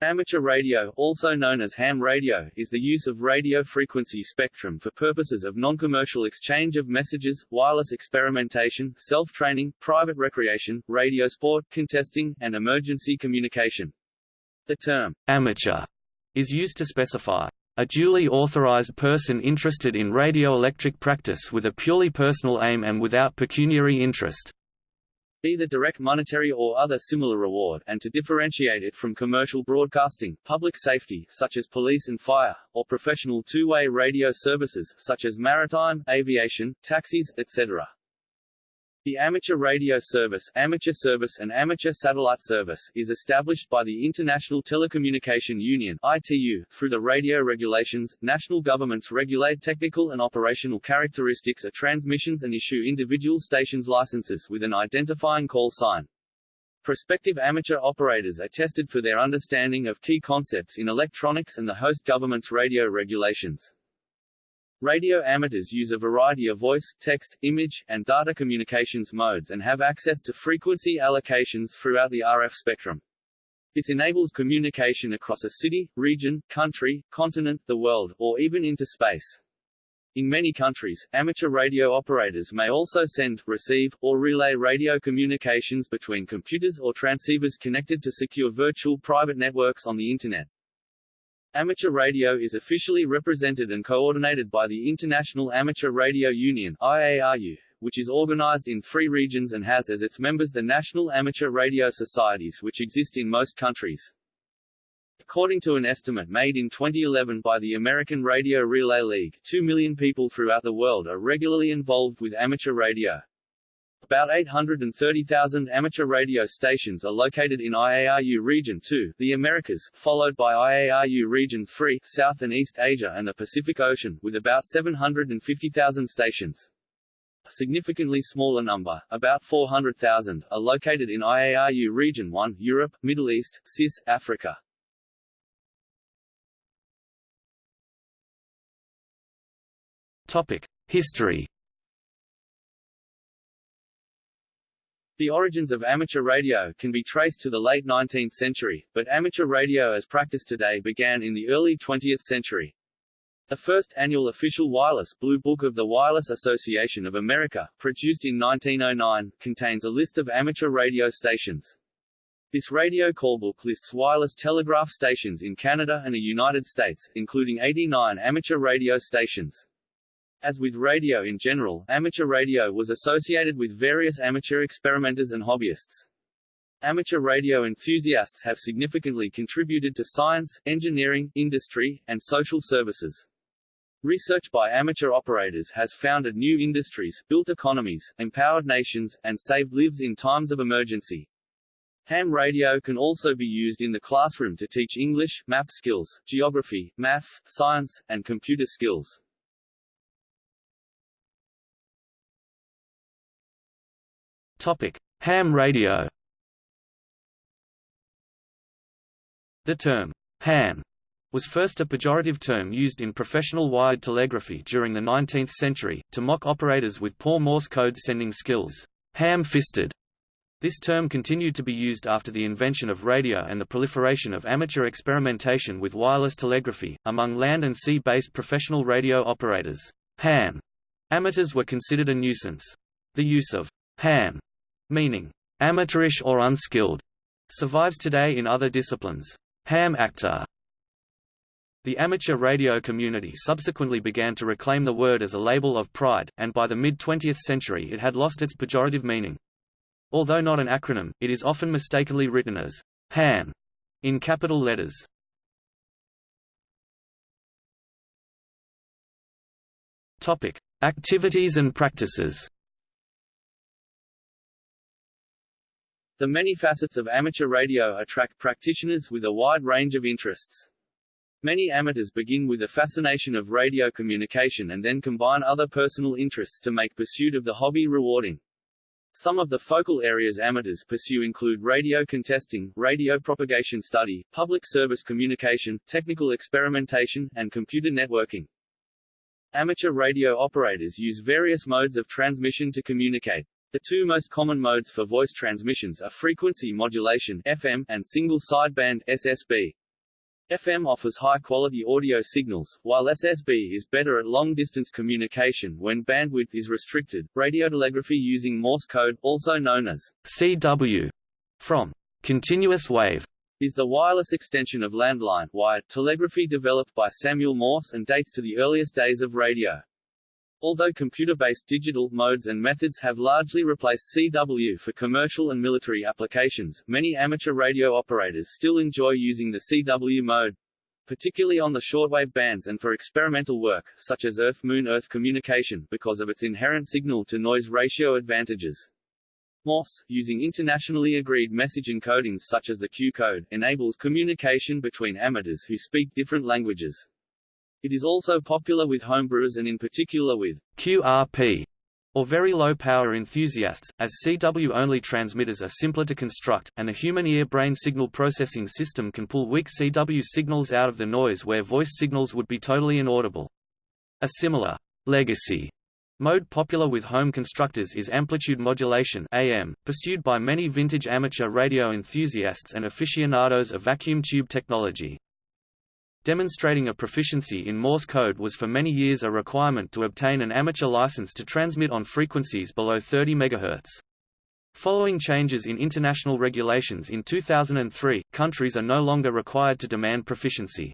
Amateur radio, also known as ham radio, is the use of radio frequency spectrum for purposes of non-commercial exchange of messages, wireless experimentation, self-training, private recreation, radio sport, contesting, and emergency communication. The term amateur is used to specify a duly authorized person interested in radioelectric practice with a purely personal aim and without pecuniary interest either direct monetary or other similar reward and to differentiate it from commercial broadcasting, public safety such as police and fire, or professional two-way radio services such as maritime, aviation, taxis, etc. The Amateur Radio Service, Amateur Service and Amateur Satellite Service is established by the International Telecommunication Union (ITU) through the radio regulations. National governments regulate technical and operational characteristics of transmissions and issue individual stations licenses with an identifying call sign. Prospective amateur operators are tested for their understanding of key concepts in electronics and the host government's radio regulations. Radio amateurs use a variety of voice, text, image, and data communications modes and have access to frequency allocations throughout the RF spectrum. This enables communication across a city, region, country, continent, the world, or even into space. In many countries, amateur radio operators may also send, receive, or relay radio communications between computers or transceivers connected to secure virtual private networks on the Internet. Amateur radio is officially represented and coordinated by the International Amateur Radio Union IARU, which is organized in three regions and has as its members the National Amateur Radio Societies which exist in most countries. According to an estimate made in 2011 by the American Radio Relay League, 2 million people throughout the world are regularly involved with amateur radio. About 830,000 amateur radio stations are located in IARU Region 2, the Americas, followed by IARU Region 3, South and East Asia and the Pacific Ocean, with about 750,000 stations. A significantly smaller number, about 400,000, are located in IARU Region 1, Europe, Middle East, CIS, Africa. Topic: History The origins of amateur radio can be traced to the late 19th century, but amateur radio as practiced today began in the early 20th century. The first annual official wireless Blue Book of the Wireless Association of America, produced in 1909, contains a list of amateur radio stations. This radio callbook lists wireless telegraph stations in Canada and the United States, including 89 amateur radio stations. As with radio in general, amateur radio was associated with various amateur experimenters and hobbyists. Amateur radio enthusiasts have significantly contributed to science, engineering, industry, and social services. Research by amateur operators has founded new industries, built economies, empowered nations, and saved lives in times of emergency. Ham radio can also be used in the classroom to teach English, map skills, geography, math, science, and computer skills. Ham radio. The term ham was first a pejorative term used in professional wired telegraphy during the 19th century, to mock operators with poor Morse code sending skills. Ham-fisted. This term continued to be used after the invention of radio and the proliferation of amateur experimentation with wireless telegraphy, among land and sea-based professional radio operators. Ham amateurs were considered a nuisance. The use of ham meaning amateurish or unskilled, survives today in other disciplines. Ham actor the amateur radio community subsequently began to reclaim the word as a label of pride, and by the mid-20th century it had lost its pejorative meaning. Although not an acronym, it is often mistakenly written as ham in capital letters. Topic: Activities and practices. The many facets of amateur radio attract practitioners with a wide range of interests. Many amateurs begin with a fascination of radio communication and then combine other personal interests to make pursuit of the hobby rewarding. Some of the focal areas amateurs pursue include radio contesting, radio propagation study, public service communication, technical experimentation, and computer networking. Amateur radio operators use various modes of transmission to communicate. The two most common modes for voice transmissions are frequency modulation FM and single sideband SSB. FM offers high-quality audio signals, while SSB is better at long-distance communication when bandwidth is restricted. Radiotelegraphy using Morse code, also known as CW, from continuous wave, is the wireless extension of landline wired telegraphy developed by Samuel Morse and dates to the earliest days of radio. Although computer-based digital modes and methods have largely replaced CW for commercial and military applications, many amateur radio operators still enjoy using the CW mode, particularly on the shortwave bands and for experimental work, such as Earth-Moon-Earth communication, because of its inherent signal-to-noise ratio advantages. Morse, using internationally agreed message encodings such as the Q code, enables communication between amateurs who speak different languages. It is also popular with homebrewers and in particular with QRP or very low power enthusiasts, as CW-only transmitters are simpler to construct, and a human ear-brain signal processing system can pull weak CW signals out of the noise where voice signals would be totally inaudible. A similar legacy mode popular with home constructors is amplitude modulation AM, pursued by many vintage amateur radio enthusiasts and aficionados of vacuum tube technology. Demonstrating a proficiency in Morse code was for many years a requirement to obtain an amateur license to transmit on frequencies below 30 MHz. Following changes in international regulations in 2003, countries are no longer required to demand proficiency.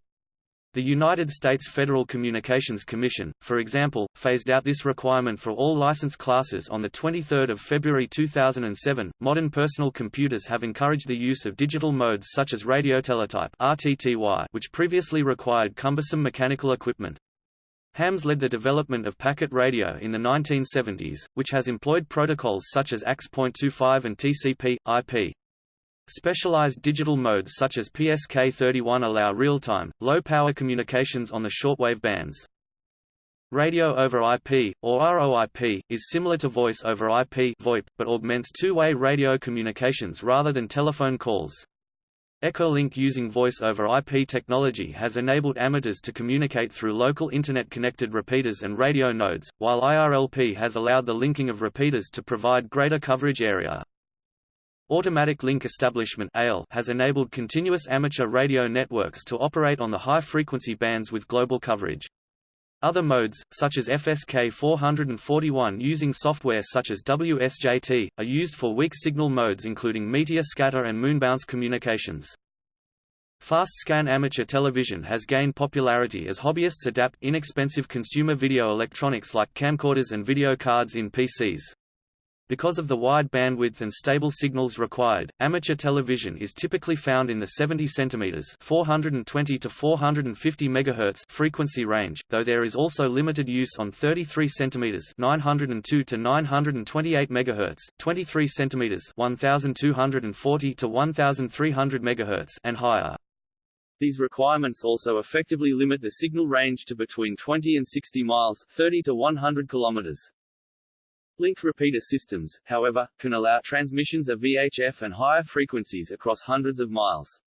The United States Federal Communications Commission, for example, phased out this requirement for all license classes on 23 February 2007. Modern personal computers have encouraged the use of digital modes such as radioteletype (RTTY), which previously required cumbersome mechanical equipment. Hams led the development of packet radio in the 1970s, which has employed protocols such as AX.25 and TCP, IP. Specialized digital modes such as PSK31 allow real-time, low-power communications on the shortwave bands. Radio over IP, or ROIP, is similar to voice over IP VoIP, but augments two-way radio communications rather than telephone calls. Echolink using voice over IP technology has enabled amateurs to communicate through local Internet-connected repeaters and radio nodes, while IRLP has allowed the linking of repeaters to provide greater coverage area. Automatic Link Establishment has enabled continuous amateur radio networks to operate on the high-frequency bands with global coverage. Other modes, such as FSK 441 using software such as WSJT, are used for weak signal modes including meteor scatter and moonbounce communications. Fast scan amateur television has gained popularity as hobbyists adapt inexpensive consumer video electronics like camcorders and video cards in PCs. Because of the wide bandwidth and stable signals required, amateur television is typically found in the 70 cm 420 to 450 MHz frequency range, though there is also limited use on 33 cm 902 to 928 MHz, 23 cm 1240 to 1300 MHz and higher. These requirements also effectively limit the signal range to between 20 and 60 miles 30 to 100 kilometers. Link repeater systems, however, can allow transmissions of VHF and higher frequencies across hundreds of miles.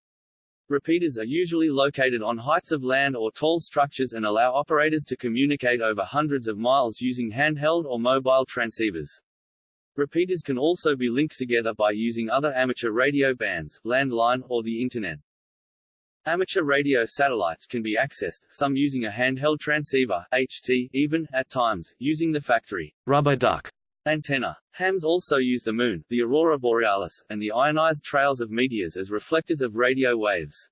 Repeaters are usually located on heights of land or tall structures and allow operators to communicate over hundreds of miles using handheld or mobile transceivers. Repeaters can also be linked together by using other amateur radio bands, landline, or the Internet. Amateur radio satellites can be accessed, some using a handheld transceiver, HT, even, at times, using the factory rubber duck Antenna. Hams also use the Moon, the aurora borealis, and the ionized trails of meteors as reflectors of radio waves.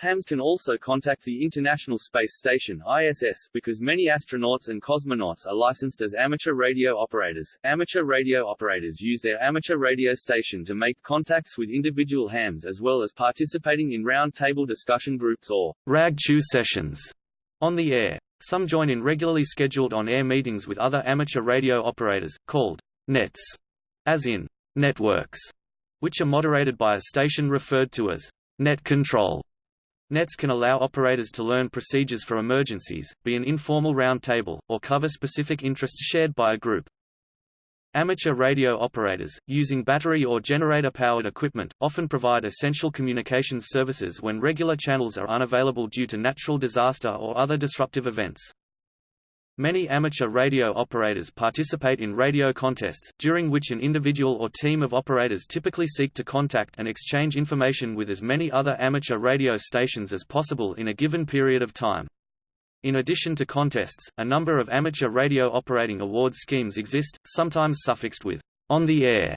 Hams can also contact the International Space Station ISS because many astronauts and cosmonauts are licensed as amateur radio operators. Amateur radio operators use their amateur radio station to make contacts with individual hams as well as participating in round-table discussion groups or rag chew sessions on the air. Some join in regularly scheduled on-air meetings with other amateur radio operators, called nets, as in networks, which are moderated by a station referred to as net control. Nets can allow operators to learn procedures for emergencies, be an informal roundtable, or cover specific interests shared by a group. Amateur radio operators, using battery or generator-powered equipment, often provide essential communications services when regular channels are unavailable due to natural disaster or other disruptive events. Many amateur radio operators participate in radio contests, during which an individual or team of operators typically seek to contact and exchange information with as many other amateur radio stations as possible in a given period of time. In addition to contests, a number of amateur radio operating award schemes exist, sometimes suffixed with on the air,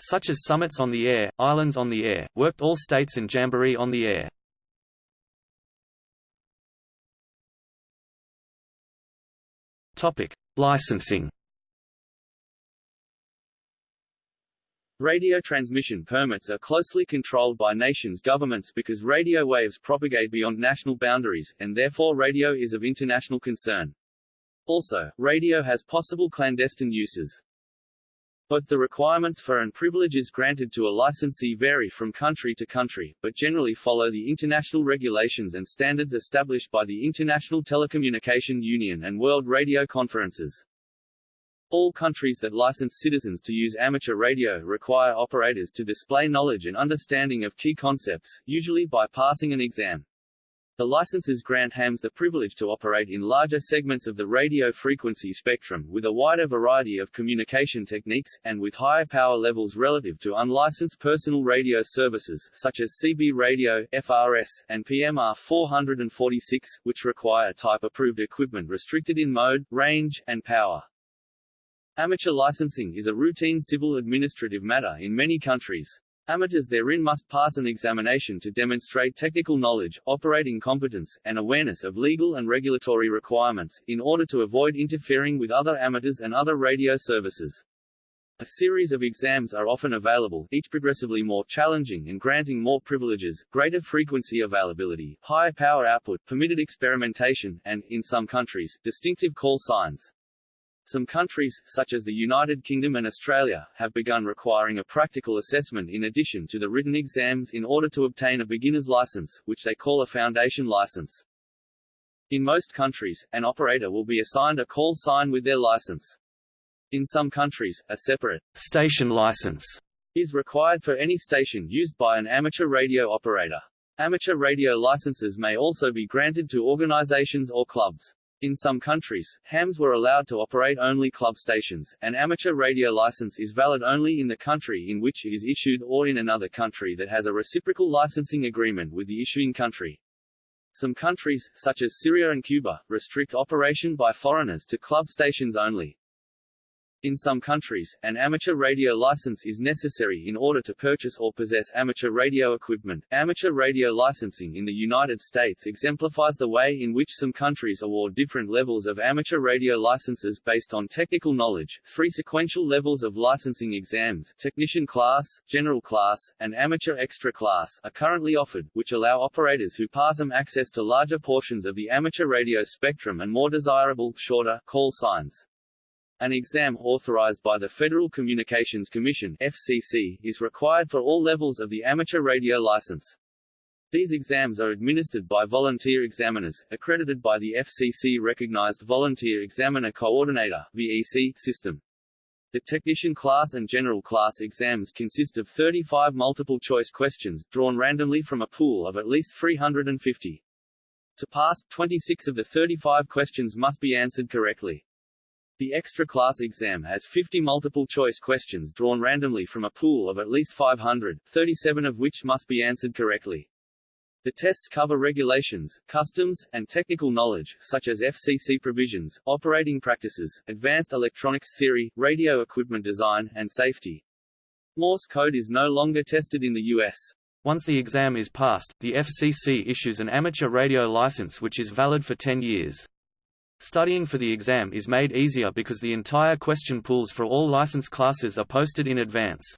such as Summits on the Air, Islands on the Air, Worked All States and Jamboree on the Air. Topic: Licensing. Radio transmission permits are closely controlled by nations' governments because radio waves propagate beyond national boundaries, and therefore radio is of international concern. Also, radio has possible clandestine uses. Both the requirements for and privileges granted to a licensee vary from country to country, but generally follow the international regulations and standards established by the International Telecommunication Union and World Radio Conferences. All countries that license citizens to use amateur radio require operators to display knowledge and understanding of key concepts, usually by passing an exam. The licenses grant hams the privilege to operate in larger segments of the radio frequency spectrum, with a wider variety of communication techniques, and with higher power levels relative to unlicensed personal radio services, such as CB radio, FRS, and PMR 446, which require type-approved equipment restricted in mode, range, and power. Amateur licensing is a routine civil administrative matter in many countries. Amateurs therein must pass an examination to demonstrate technical knowledge, operating competence, and awareness of legal and regulatory requirements, in order to avoid interfering with other amateurs and other radio services. A series of exams are often available, each progressively more challenging and granting more privileges, greater frequency availability, higher power output, permitted experimentation, and, in some countries, distinctive call signs. Some countries, such as the United Kingdom and Australia, have begun requiring a practical assessment in addition to the written exams in order to obtain a beginner's license, which they call a foundation license. In most countries, an operator will be assigned a call sign with their license. In some countries, a separate station license is required for any station used by an amateur radio operator. Amateur radio licenses may also be granted to organizations or clubs. In some countries, hams were allowed to operate only club stations. An amateur radio license is valid only in the country in which it is issued or in another country that has a reciprocal licensing agreement with the issuing country. Some countries, such as Syria and Cuba, restrict operation by foreigners to club stations only. In some countries, an amateur radio license is necessary in order to purchase or possess amateur radio equipment. Amateur radio licensing in the United States exemplifies the way in which some countries award different levels of amateur radio licenses based on technical knowledge. Three sequential levels of licensing exams, technician class, general class, and amateur extra class, are currently offered, which allow operators who pass them access to larger portions of the amateur radio spectrum and more desirable, shorter, call signs. An exam authorized by the Federal Communications Commission FCC, is required for all levels of the amateur radio license. These exams are administered by volunteer examiners, accredited by the FCC-recognized Volunteer Examiner Coordinator VEC system. The technician class and general class exams consist of 35 multiple-choice questions, drawn randomly from a pool of at least 350. To pass, 26 of the 35 questions must be answered correctly. The extra class exam has 50 multiple-choice questions drawn randomly from a pool of at least 500, 37 of which must be answered correctly. The tests cover regulations, customs, and technical knowledge, such as FCC provisions, operating practices, advanced electronics theory, radio equipment design, and safety. Morse code is no longer tested in the U.S. Once the exam is passed, the FCC issues an amateur radio license which is valid for 10 years. Studying for the exam is made easier because the entire question pools for all license classes are posted in advance.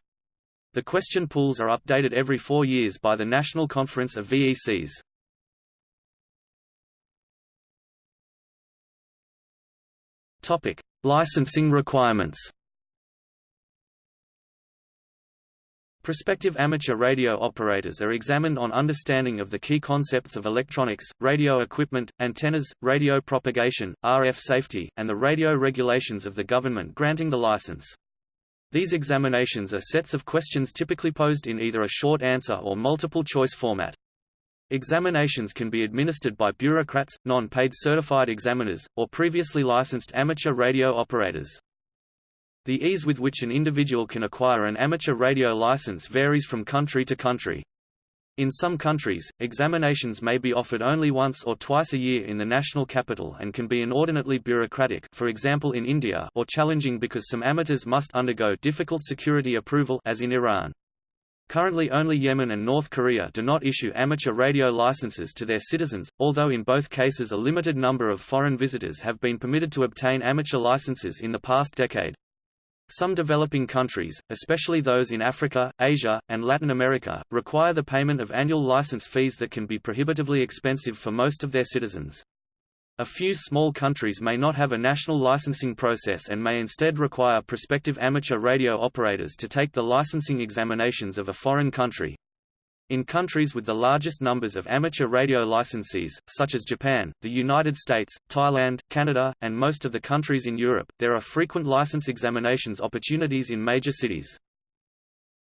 The question pools are updated every four years by the National Conference of VECs. Licensing requirements. Prospective amateur radio operators are examined on understanding of the key concepts of electronics, radio equipment, antennas, radio propagation, RF safety, and the radio regulations of the government granting the license. These examinations are sets of questions typically posed in either a short answer or multiple choice format. Examinations can be administered by bureaucrats, non-paid certified examiners, or previously licensed amateur radio operators. The ease with which an individual can acquire an amateur radio license varies from country to country. In some countries, examinations may be offered only once or twice a year in the national capital and can be inordinately bureaucratic for example in India or challenging because some amateurs must undergo difficult security approval as in Iran. Currently only Yemen and North Korea do not issue amateur radio licenses to their citizens, although in both cases a limited number of foreign visitors have been permitted to obtain amateur licenses in the past decade. Some developing countries, especially those in Africa, Asia, and Latin America, require the payment of annual license fees that can be prohibitively expensive for most of their citizens. A few small countries may not have a national licensing process and may instead require prospective amateur radio operators to take the licensing examinations of a foreign country. In countries with the largest numbers of amateur radio licensees, such as Japan, the United States, Thailand, Canada, and most of the countries in Europe, there are frequent license examinations opportunities in major cities.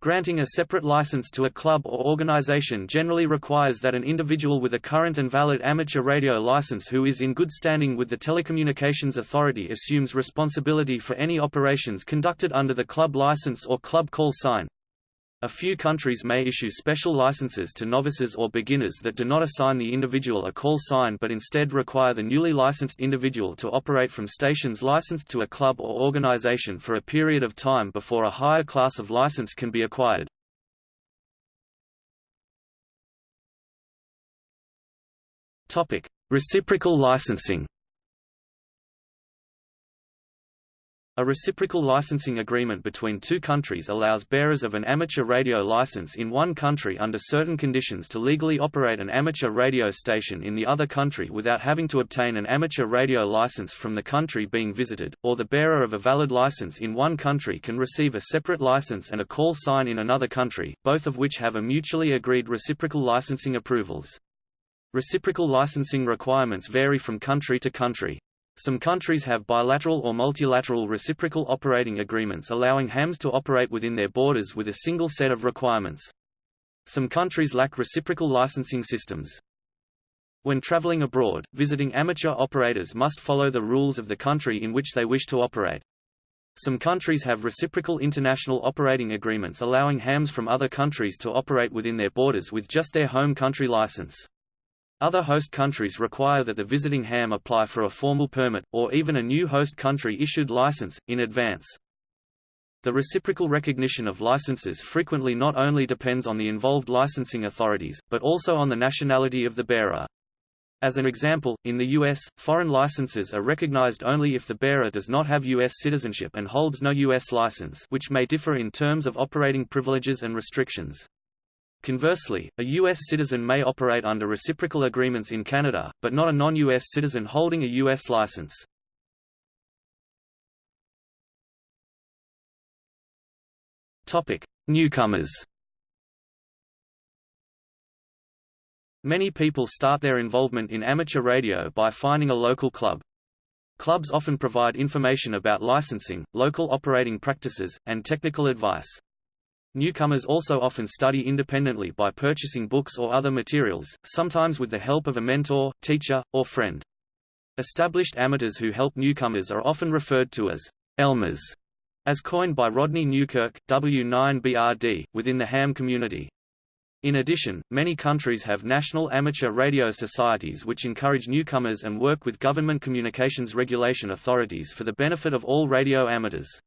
Granting a separate license to a club or organization generally requires that an individual with a current and valid amateur radio license who is in good standing with the Telecommunications Authority assumes responsibility for any operations conducted under the club license or club call sign. A few countries may issue special licenses to novices or beginners that do not assign the individual a call sign but instead require the newly licensed individual to operate from stations licensed to a club or organization for a period of time before a higher class of license can be acquired. Reciprocal licensing A reciprocal licensing agreement between two countries allows bearers of an amateur radio license in one country under certain conditions to legally operate an amateur radio station in the other country without having to obtain an amateur radio license from the country being visited, or the bearer of a valid license in one country can receive a separate license and a call sign in another country, both of which have a mutually agreed reciprocal licensing approvals. Reciprocal licensing requirements vary from country to country. Some countries have bilateral or multilateral reciprocal operating agreements allowing hams to operate within their borders with a single set of requirements. Some countries lack reciprocal licensing systems. When traveling abroad, visiting amateur operators must follow the rules of the country in which they wish to operate. Some countries have reciprocal international operating agreements allowing hams from other countries to operate within their borders with just their home country license. Other host countries require that the visiting ham apply for a formal permit, or even a new host country-issued license, in advance. The reciprocal recognition of licenses frequently not only depends on the involved licensing authorities, but also on the nationality of the bearer. As an example, in the U.S., foreign licenses are recognized only if the bearer does not have U.S. citizenship and holds no U.S. license which may differ in terms of operating privileges and restrictions. Conversely, a U.S. citizen may operate under reciprocal agreements in Canada, but not a non-U.S. citizen holding a U.S. license. Newcomers Many people start their involvement in amateur radio by finding a local club. Clubs often provide information about licensing, local operating practices, and technical advice. Newcomers also often study independently by purchasing books or other materials, sometimes with the help of a mentor, teacher, or friend. Established amateurs who help newcomers are often referred to as Elmers, as coined by Rodney Newkirk, W9BRD, within the ham community. In addition, many countries have national amateur radio societies which encourage newcomers and work with government communications regulation authorities for the benefit of all radio amateurs.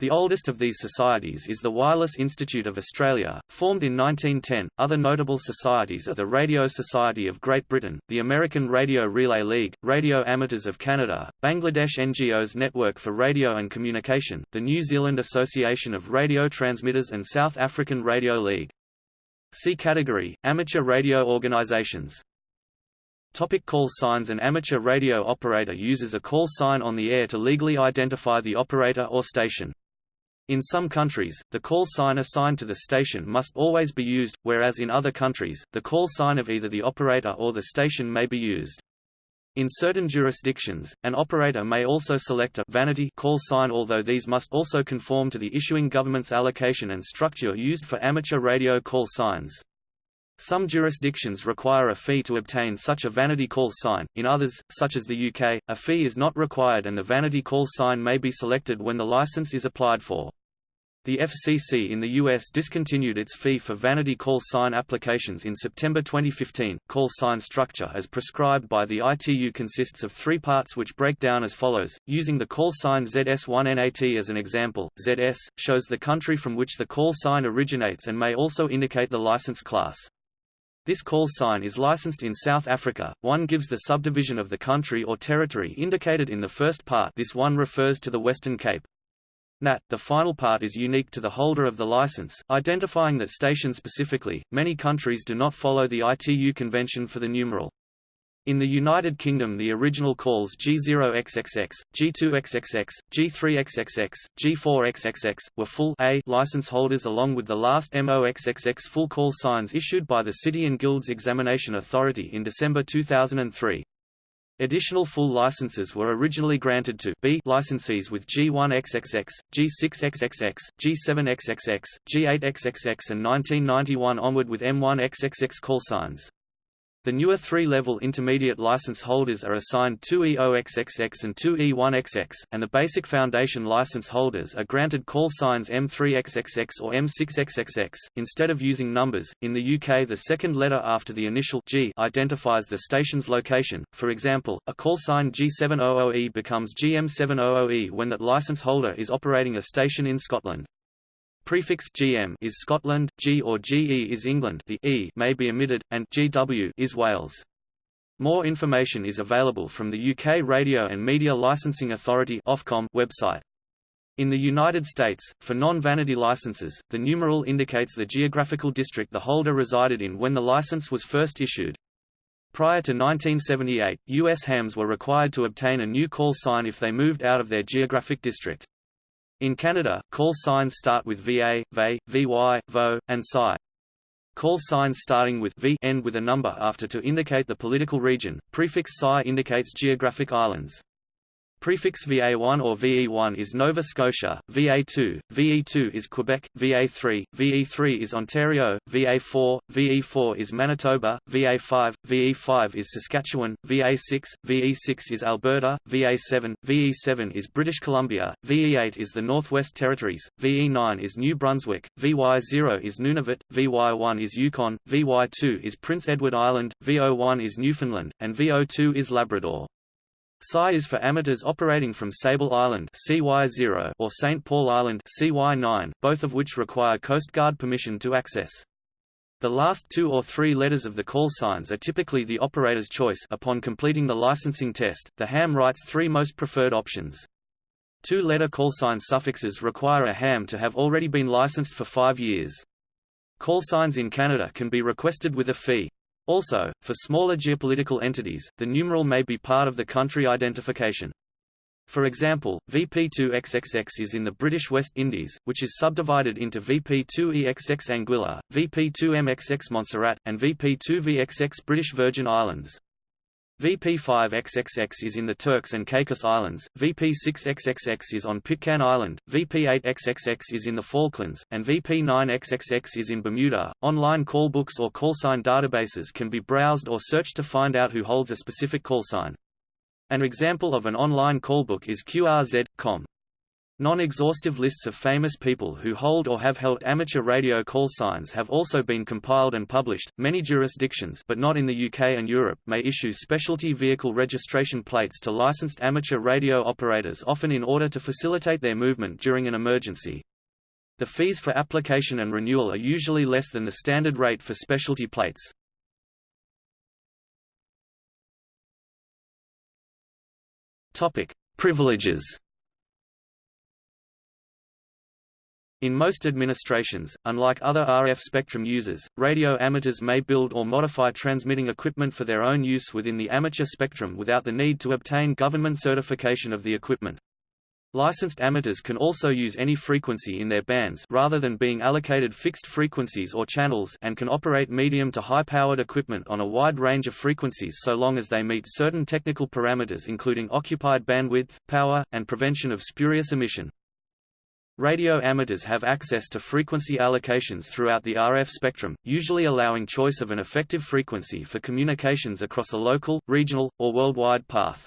The oldest of these societies is the Wireless Institute of Australia, formed in 1910. Other notable societies are the Radio Society of Great Britain, the American Radio Relay League, Radio Amateurs of Canada, Bangladesh NGOs Network for Radio and Communication, the New Zealand Association of Radio Transmitters and South African Radio League. See category, Amateur radio organizations. Topic call signs An amateur radio operator uses a call sign on the air to legally identify the operator or station. In some countries, the call sign assigned to the station must always be used, whereas in other countries, the call sign of either the operator or the station may be used. In certain jurisdictions, an operator may also select a vanity call sign although these must also conform to the issuing government's allocation and structure used for amateur radio call signs. Some jurisdictions require a fee to obtain such a vanity call sign, in others, such as the UK, a fee is not required and the vanity call sign may be selected when the license is applied for. The FCC in the U.S. discontinued its fee for vanity call sign applications in September 2015. Call sign structure as prescribed by the ITU consists of three parts which break down as follows. Using the call sign ZS1NAT as an example, ZS shows the country from which the call sign originates and may also indicate the license class. This call sign is licensed in South Africa. One gives the subdivision of the country or territory indicated in the first part. This one refers to the Western Cape. NAT, the final part is unique to the holder of the license, identifying that station specifically. Many countries do not follow the ITU convention for the numeral. In the United Kingdom the original calls G0XXX, G2XXX, G3XXX, G4XXX, were full A license holders along with the last MOXXX full call signs issued by the City and Guilds Examination Authority in December 2003. Additional full licenses were originally granted to B licensees with G1XXX, G6XXX, G7XXX, G8XXX and 1991 onward with M1XXX call signs. The newer three-level intermediate license holders are assigned 2E0XXX and 2E1XX, and the basic foundation license holders are granted call signs M3XXX or M6XXX, instead of using numbers. In the UK the second letter after the initial G identifies the station's location, for example, a call sign G700E becomes GM700E when that license holder is operating a station in Scotland. Prefix GM is Scotland, G or GE is England the E may be omitted, and GW is Wales. More information is available from the UK Radio and Media Licensing Authority website. In the United States, for non-vanity licenses, the numeral indicates the geographical district the holder resided in when the license was first issued. Prior to 1978, U.S. hams were required to obtain a new call sign if they moved out of their geographic district. In Canada, call signs start with VA, VE, VY, VO, and CY. Call signs starting with V end with a number after to indicate the political region. Prefix CY indicates geographic islands. Prefix VA1 or VE1 is Nova Scotia, VA2, VE2 is Quebec, VA3, VE3 is Ontario, VA4, VE4 is Manitoba, VA5, VE5 is Saskatchewan, VA6, VE6 is Alberta, VA7, VE7 is British Columbia, VE8 is the Northwest Territories, VE9 is New Brunswick, VY0 is Nunavut, VY1 is Yukon, VY2 is Prince Edward Island, VO1 is Newfoundland, and VO2 is Labrador. CY is for amateurs operating from Sable Island CY0 or St. Paul Island CY9, both of which require Coast Guard permission to access. The last two or three letters of the call signs are typically the operator's choice upon completing the licensing test. The ham writes three most preferred options. Two-letter callsign suffixes require a ham to have already been licensed for five years. Callsigns in Canada can be requested with a fee. Also, for smaller geopolitical entities, the numeral may be part of the country identification. For example, VP2XXX is in the British West Indies, which is subdivided into VP2EXX Anguilla, VP2MXX Montserrat, and VP2VXX British Virgin Islands. VP5XXX is in the Turks and Caicos Islands, VP6XXX is on Pitcairn Island, VP8XXX is in the Falklands, and VP9XXX is in Bermuda. Online callbooks or callsign databases can be browsed or searched to find out who holds a specific callsign. An example of an online callbook is QRZ.com. Non-exhaustive lists of famous people who hold or have held amateur radio call signs have also been compiled and published. Many jurisdictions, but not in the UK and Europe, may issue specialty vehicle registration plates to licensed amateur radio operators often in order to facilitate their movement during an emergency. The fees for application and renewal are usually less than the standard rate for specialty plates. Topic: Privileges In most administrations, unlike other RF spectrum users, radio amateurs may build or modify transmitting equipment for their own use within the amateur spectrum without the need to obtain government certification of the equipment. Licensed amateurs can also use any frequency in their bands rather than being allocated fixed frequencies or channels and can operate medium to high-powered equipment on a wide range of frequencies so long as they meet certain technical parameters including occupied bandwidth, power, and prevention of spurious emission. Radio amateurs have access to frequency allocations throughout the RF spectrum, usually allowing choice of an effective frequency for communications across a local, regional, or worldwide path.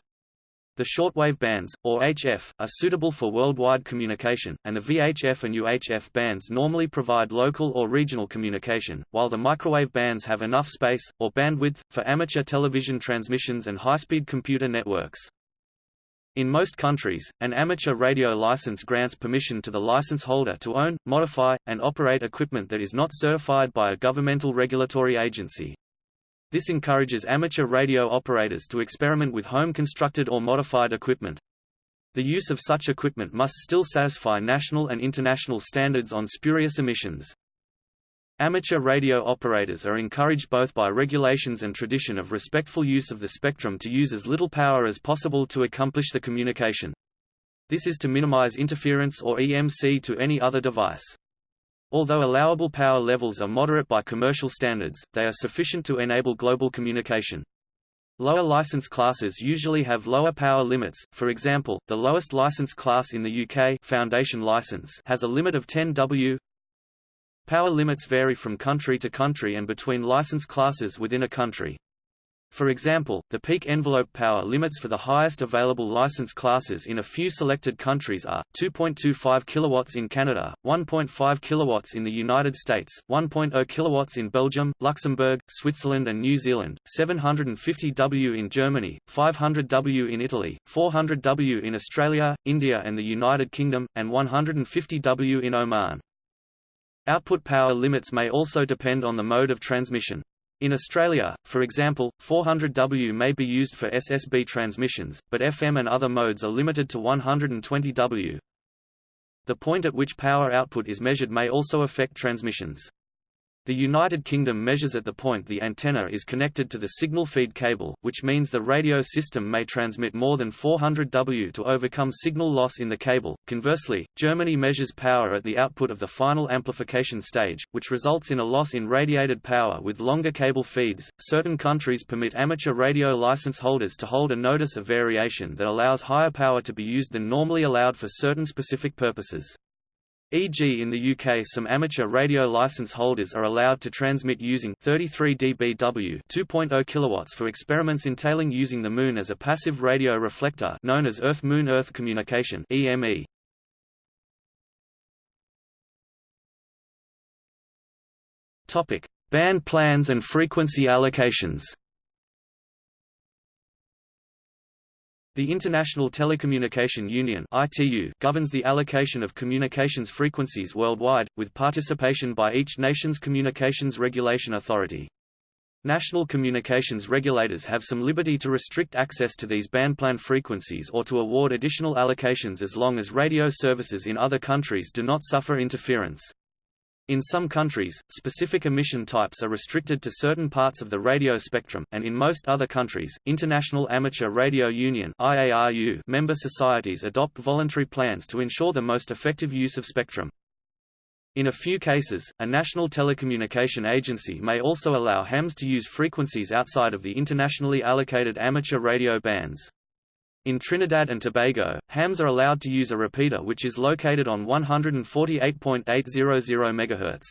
The shortwave bands, or HF, are suitable for worldwide communication, and the VHF and UHF bands normally provide local or regional communication, while the microwave bands have enough space, or bandwidth, for amateur television transmissions and high-speed computer networks. In most countries, an amateur radio license grants permission to the license holder to own, modify, and operate equipment that is not certified by a governmental regulatory agency. This encourages amateur radio operators to experiment with home-constructed or modified equipment. The use of such equipment must still satisfy national and international standards on spurious emissions. Amateur radio operators are encouraged both by regulations and tradition of respectful use of the spectrum to use as little power as possible to accomplish the communication. This is to minimize interference or EMC to any other device. Although allowable power levels are moderate by commercial standards, they are sufficient to enable global communication. Lower license classes usually have lower power limits, for example, the lowest license class in the UK Foundation license has a limit of 10 W Power limits vary from country to country and between license classes within a country. For example, the peak envelope power limits for the highest available license classes in a few selected countries are 2.25 kilowatts in Canada, 1.5 kilowatts in the United States, 1.0 kilowatts in Belgium, Luxembourg, Switzerland and New Zealand, 750 W in Germany, 500 W in Italy, 400 W in Australia, India and the United Kingdom, and 150 W in Oman. Output power limits may also depend on the mode of transmission. In Australia, for example, 400 W may be used for SSB transmissions, but FM and other modes are limited to 120 W. The point at which power output is measured may also affect transmissions. The United Kingdom measures at the point the antenna is connected to the signal feed cable, which means the radio system may transmit more than 400 W to overcome signal loss in the cable. Conversely, Germany measures power at the output of the final amplification stage, which results in a loss in radiated power with longer cable feeds. Certain countries permit amateur radio license holders to hold a notice of variation that allows higher power to be used than normally allowed for certain specific purposes. E.g. in the UK some amateur radio license holders are allowed to transmit using 33 dBW 2.0 kilowatts for experiments entailing using the Moon as a passive radio reflector known as Earth-Moon-Earth communication EME. Topic: Band plans and frequency allocations. The International Telecommunication Union (ITU) governs the allocation of communications frequencies worldwide, with participation by each nation's communications regulation authority. National communications regulators have some liberty to restrict access to these bandplan frequencies or to award additional allocations as long as radio services in other countries do not suffer interference. In some countries, specific emission types are restricted to certain parts of the radio spectrum, and in most other countries, International Amateur Radio Union IARU member societies adopt voluntary plans to ensure the most effective use of spectrum. In a few cases, a national telecommunication agency may also allow hams to use frequencies outside of the internationally allocated amateur radio bands. In Trinidad and Tobago, hams are allowed to use a repeater which is located on 148.800 MHz.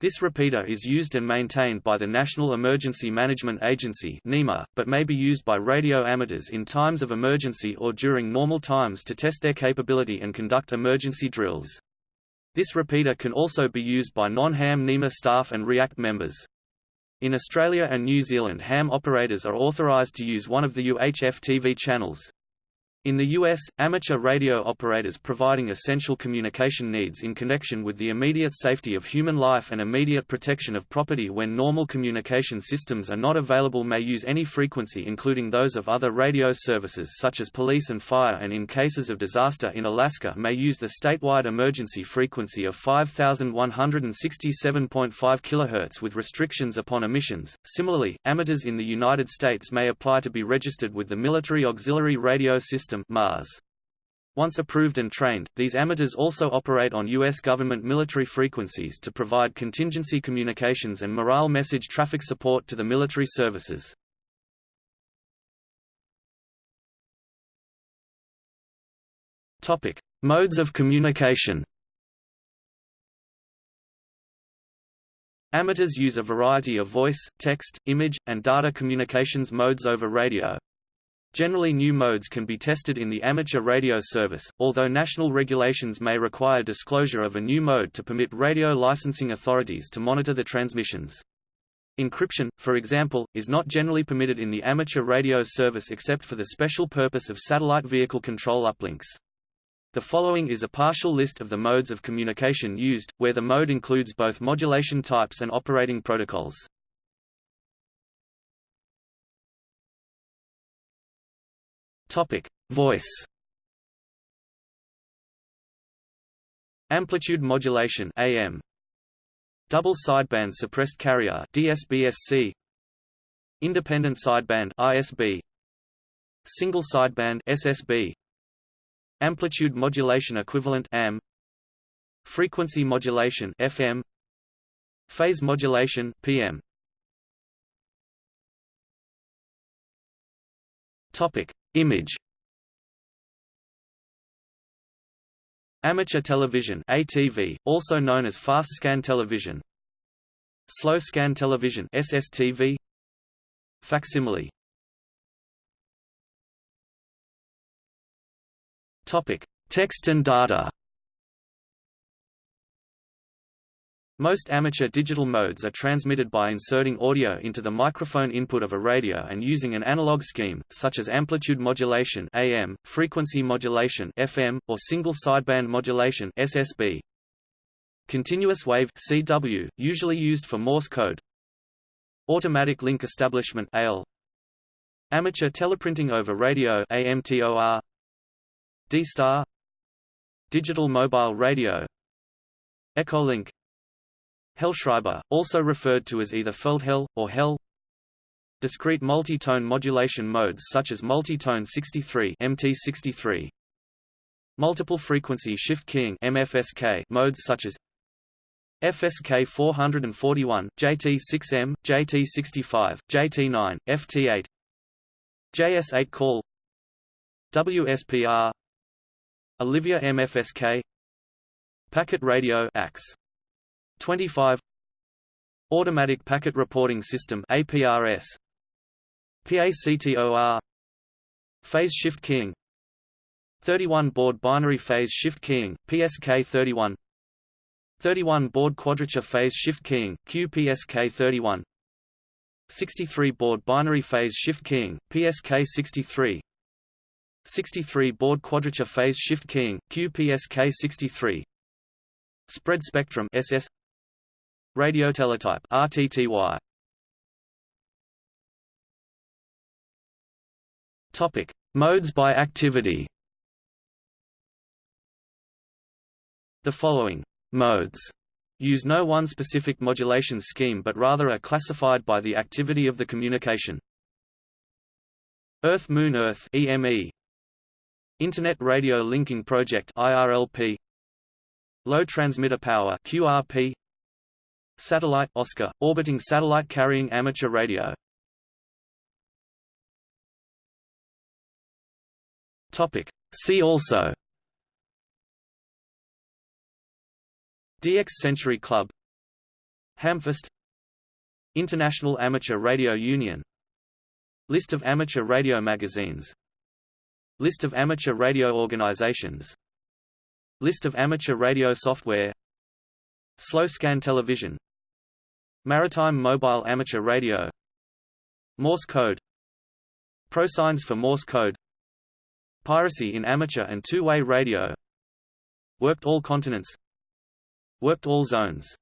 This repeater is used and maintained by the National Emergency Management Agency (NEMA), but may be used by radio amateurs in times of emergency or during normal times to test their capability and conduct emergency drills. This repeater can also be used by non-ham NEMA staff and REACT members. In Australia and New Zealand ham operators are authorised to use one of the UHF TV channels. In the U.S., amateur radio operators providing essential communication needs in connection with the immediate safety of human life and immediate protection of property when normal communication systems are not available may use any frequency including those of other radio services such as police and fire and in cases of disaster in Alaska may use the statewide emergency frequency of 5167.5 kHz with restrictions upon emissions. Similarly, amateurs in the United States may apply to be registered with the Military Auxiliary Radio System System Mars. Once approved and trained, these amateurs also operate on U.S. government military frequencies to provide contingency communications and morale message traffic support to the military services. Topic: Modes of communication. Amateurs use a variety of voice, text, image, and data communications modes over radio, Generally new modes can be tested in the amateur radio service, although national regulations may require disclosure of a new mode to permit radio licensing authorities to monitor the transmissions. Encryption, for example, is not generally permitted in the amateur radio service except for the special purpose of satellite vehicle control uplinks. The following is a partial list of the modes of communication used, where the mode includes both modulation types and operating protocols. Topic: Voice. Amplitude modulation AM. Double sideband suppressed carrier DSBSC. Independent sideband ISB. Single sideband SSB. Amplitude modulation equivalent AM Frequency modulation FM Phase modulation PM Topic Image. Amateur television ATV also known as fast scan television. Slow scan television SSTV Facsimile. Topic: Text and data. Most amateur digital modes are transmitted by inserting audio into the microphone input of a radio and using an analog scheme, such as amplitude modulation AM, frequency modulation FM, or single sideband modulation SSB. Continuous wave CW, usually used for Morse code. Automatic link establishment AL. Amateur teleprinting over radio AMTOR. D-Star Digital Mobile Radio Echolink Hellschreiber, also referred to as either Feldhell, or Hell. Discrete multi-tone modulation modes such as multi-tone 63 MT63 Multiple frequency shift keying MFSK modes such as FSK 441, JT6M, JT65, JT9, FT8 JS8 call. WSPR Olivia MFSK Packet Radio AX 25 Automatic Packet Reporting System APRS PACTOR Phase Shift Keying 31 Baud Binary Phase Shift Keying PSK 31 31 Baud Quadrature Phase Shift Keying QPSK 31 63 Baud Binary Phase Shift Keying PSK 63 63 Baud quadrature phase shift keying QPSK 63 Spread spectrum SS Radio teletype RTTY Topic. Modes by activity. The following modes use no one specific modulation scheme but rather are classified by the activity of the communication. Earth-Moon-Earth EME Internet Radio Linking Project IRLP Low Transmitter Power QRP Satellite Oscar orbiting satellite carrying amateur radio. Topic. See also. DX Century Club. Hamfest. International Amateur Radio Union. List of amateur radio magazines. List of amateur radio organizations. List of amateur radio software Slow scan television. Maritime mobile amateur radio. Morse code. Prosigns for Morse code. Piracy in amateur and two-way radio. Worked all continents. Worked all zones